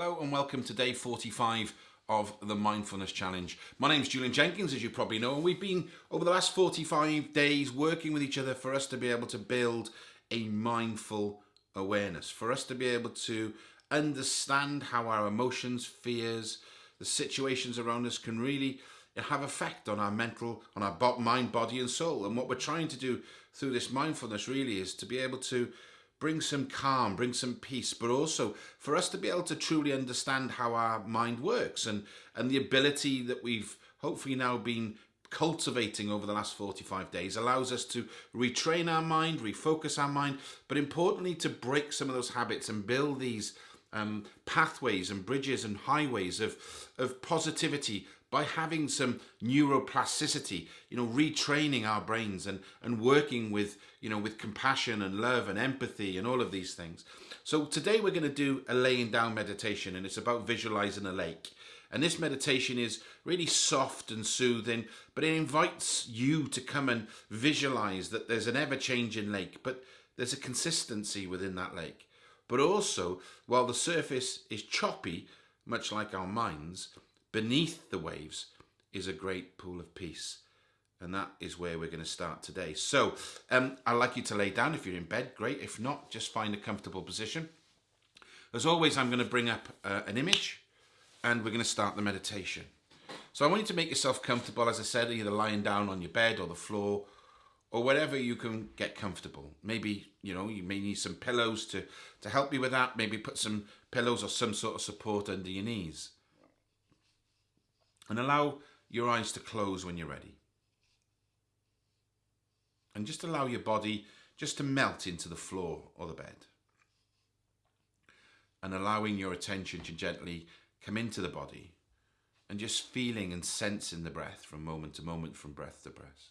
Hello and welcome to day 45 of the Mindfulness Challenge. My name's Julian Jenkins, as you probably know, and we've been over the last 45 days working with each other for us to be able to build a mindful awareness, for us to be able to understand how our emotions, fears, the situations around us can really have effect on our mental, on our mind, body and soul. And what we're trying to do through this mindfulness really is to be able to bring some calm, bring some peace, but also for us to be able to truly understand how our mind works and, and the ability that we've hopefully now been cultivating over the last 45 days allows us to retrain our mind, refocus our mind, but importantly to break some of those habits and build these um, pathways and bridges and highways of, of positivity by having some neuroplasticity, you know, retraining our brains and, and working with, you know, with compassion and love and empathy and all of these things. So today we're going to do a laying down meditation and it's about visualizing a lake. And this meditation is really soft and soothing, but it invites you to come and visualize that there's an ever changing lake, but there's a consistency within that lake. But also, while the surface is choppy, much like our minds, beneath the waves is a great pool of peace. And that is where we're going to start today. So um, I'd like you to lay down. If you're in bed, great. If not, just find a comfortable position. As always, I'm going to bring up uh, an image and we're going to start the meditation. So I want you to make yourself comfortable, as I said, either lying down on your bed or the floor or wherever you can get comfortable. Maybe, you know, you may need some pillows to, to help you with that. Maybe put some pillows or some sort of support under your knees. And allow your eyes to close when you're ready. And just allow your body just to melt into the floor or the bed. And allowing your attention to gently come into the body and just feeling and sensing the breath from moment to moment, from breath to breath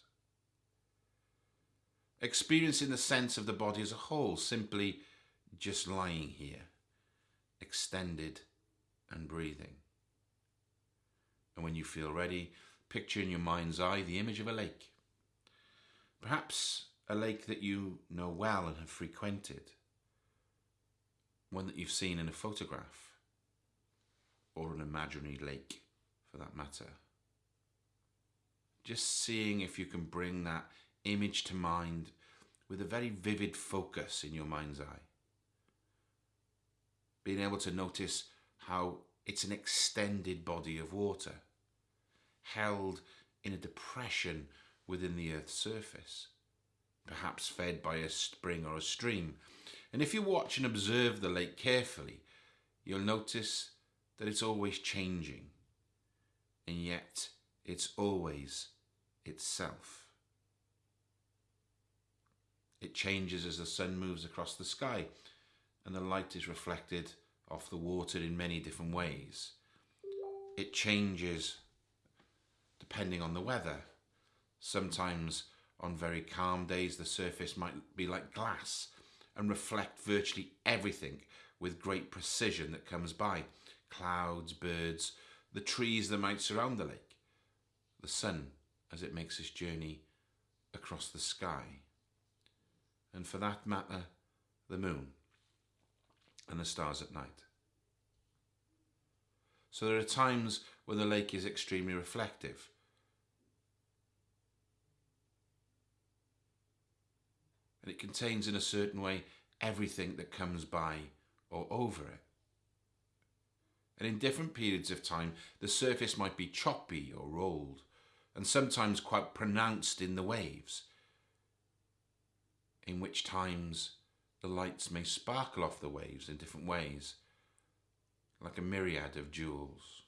experiencing the sense of the body as a whole, simply just lying here, extended and breathing. And when you feel ready, picture in your mind's eye the image of a lake. Perhaps a lake that you know well and have frequented, one that you've seen in a photograph, or an imaginary lake for that matter. Just seeing if you can bring that image to mind with a very vivid focus in your mind's eye. Being able to notice how it's an extended body of water held in a depression within the Earth's surface, perhaps fed by a spring or a stream. And if you watch and observe the lake carefully, you'll notice that it's always changing, and yet it's always itself. It changes as the sun moves across the sky and the light is reflected off the water in many different ways. It changes depending on the weather. Sometimes on very calm days the surface might be like glass and reflect virtually everything with great precision that comes by. Clouds, birds, the trees that might surround the lake, the sun as it makes its journey across the sky and for that matter, the moon and the stars at night. So there are times when the lake is extremely reflective. And it contains in a certain way everything that comes by or over it. And in different periods of time, the surface might be choppy or rolled, and sometimes quite pronounced in the waves in which times the lights may sparkle off the waves in different ways, like a myriad of jewels.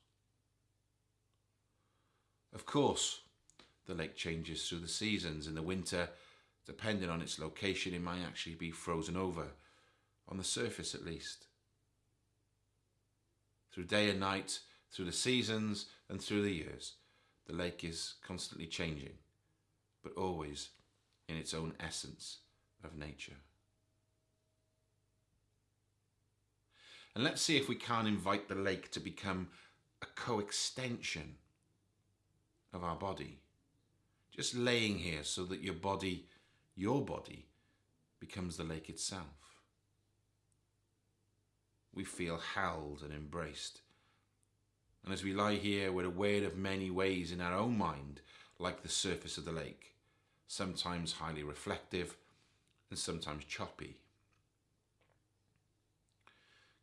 Of course, the lake changes through the seasons. In the winter, depending on its location, it might actually be frozen over, on the surface at least. Through day and night, through the seasons and through the years, the lake is constantly changing, but always in its own essence of nature. And let's see if we can't invite the lake to become a co-extension of our body. Just laying here so that your body, your body, becomes the lake itself. we feel held and embraced. And as we lie here, we're aware of many ways in our own mind, like the surface of the lake, sometimes highly reflective and sometimes choppy.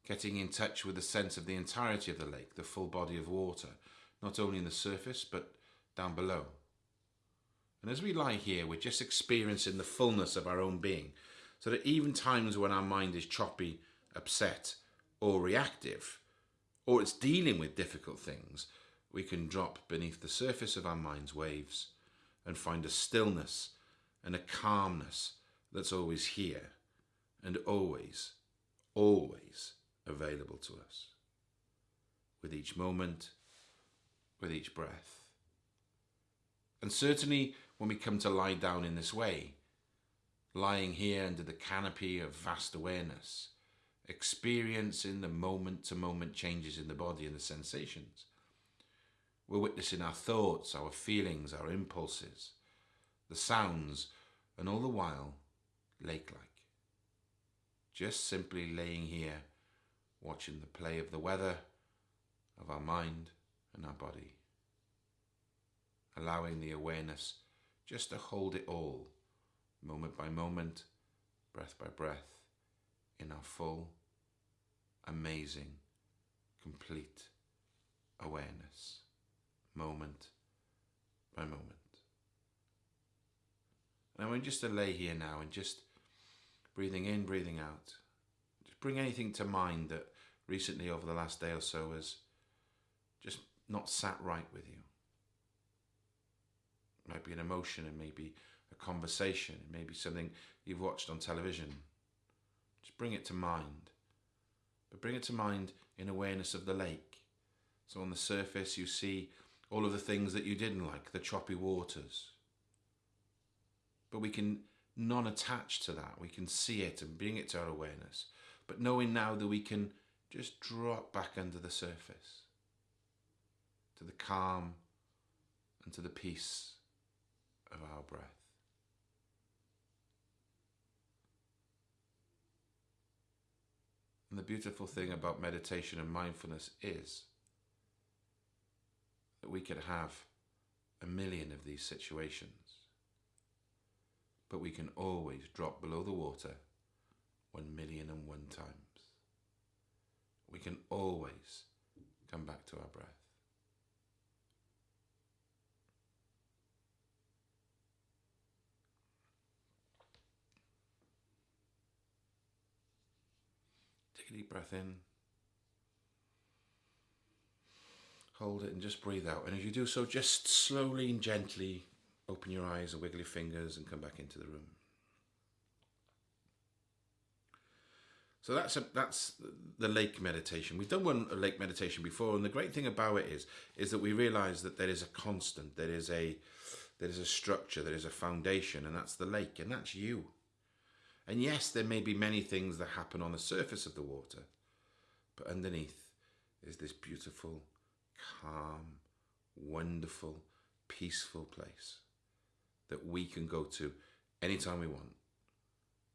Getting in touch with the sense of the entirety of the lake, the full body of water, not only in the surface but down below. And as we lie here, we're just experiencing the fullness of our own being, so that even times when our mind is choppy, upset, or reactive, or it's dealing with difficult things, we can drop beneath the surface of our mind's waves and find a stillness and a calmness that's always here and always, always available to us. With each moment, with each breath. And certainly when we come to lie down in this way, lying here under the canopy of vast awareness, experiencing the moment to moment changes in the body and the sensations. We're witnessing our thoughts, our feelings, our impulses, the sounds, and all the while, lake like. Just simply laying here, watching the play of the weather, of our mind and our body. Allowing the awareness just to hold it all, moment by moment, breath by breath in our full, amazing, complete awareness, moment by moment. And I want just to lay here now and just breathing in, breathing out. Just bring anything to mind that recently over the last day or so has just not sat right with you. It might be an emotion, it may be a conversation, it may be something you've watched on television, just bring it to mind. But bring it to mind in awareness of the lake. So on the surface you see all of the things that you didn't like, the choppy waters. But we can non-attach to that. We can see it and bring it to our awareness. But knowing now that we can just drop back under the surface to the calm and to the peace of our breath. And the beautiful thing about meditation and mindfulness is that we can have a million of these situations, but we can always drop below the water one million and one times. We can always come back to our breath. Take a deep breath in. Hold it and just breathe out. And as you do so, just slowly and gently open your eyes and wiggle your fingers and come back into the room. So that's a, that's the lake meditation. We've done one lake meditation before, and the great thing about it is is that we realise that there is a constant, there is a there is a structure, there is a foundation, and that's the lake, and that's you. And yes, there may be many things that happen on the surface of the water, but underneath is this beautiful, calm, wonderful, peaceful place that we can go to anytime we want.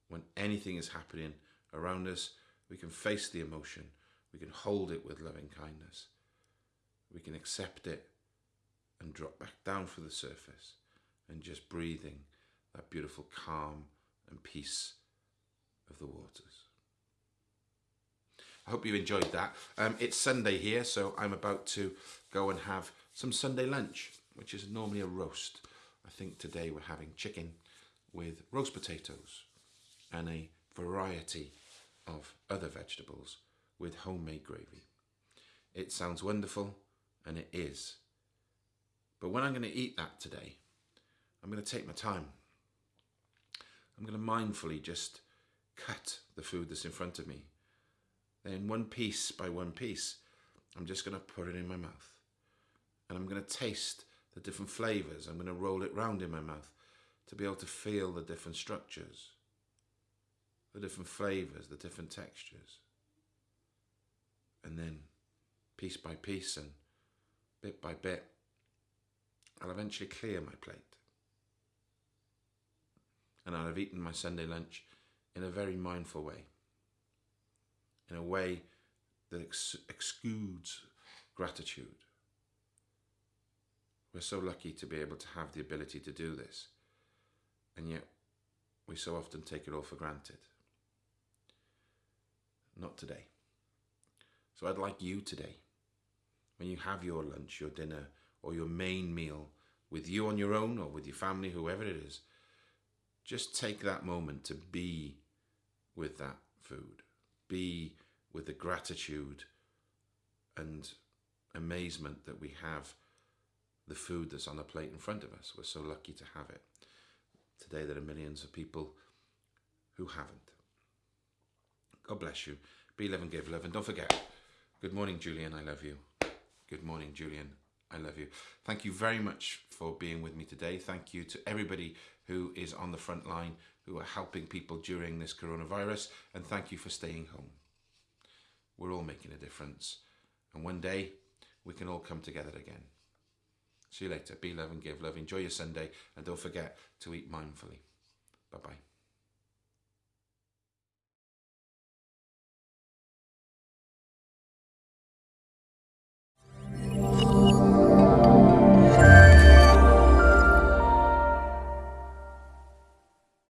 When anything is happening around us, we can face the emotion, we can hold it with loving kindness, we can accept it and drop back down for the surface and just breathing that beautiful calm and peace of the waters. I hope you enjoyed that. Um, it's Sunday here, so I'm about to go and have some Sunday lunch, which is normally a roast. I think today we're having chicken with roast potatoes and a variety of other vegetables with homemade gravy. It sounds wonderful, and it is. But when I'm going to eat that today, I'm going to take my time. I'm going to mindfully just cut the food that's in front of me. Then one piece by one piece, I'm just going to put it in my mouth. And I'm going to taste the different flavors. I'm going to roll it round in my mouth to be able to feel the different structures, the different flavors, the different textures. And then piece by piece and bit by bit, I'll eventually clear my plate. And I'll have eaten my Sunday lunch in a very mindful way, in a way that ex- gratitude. We're so lucky to be able to have the ability to do this, and yet we so often take it all for granted. Not today. So I'd like you today, when you have your lunch, your dinner, or your main meal with you on your own or with your family, whoever it is, just take that moment to be with that food. Be with the gratitude and amazement that we have the food that's on the plate in front of us. We're so lucky to have it. Today, there are millions of people who haven't. God bless you. Be love and give love. And don't forget, good morning, Julian. I love you. Good morning, Julian. I love you. Thank you very much for being with me today. Thank you to everybody who is on the front line, who are helping people during this coronavirus. And thank you for staying home. We're all making a difference. And one day, we can all come together again. See you later. Be love and give love. Enjoy your Sunday. And don't forget to eat mindfully. Bye bye.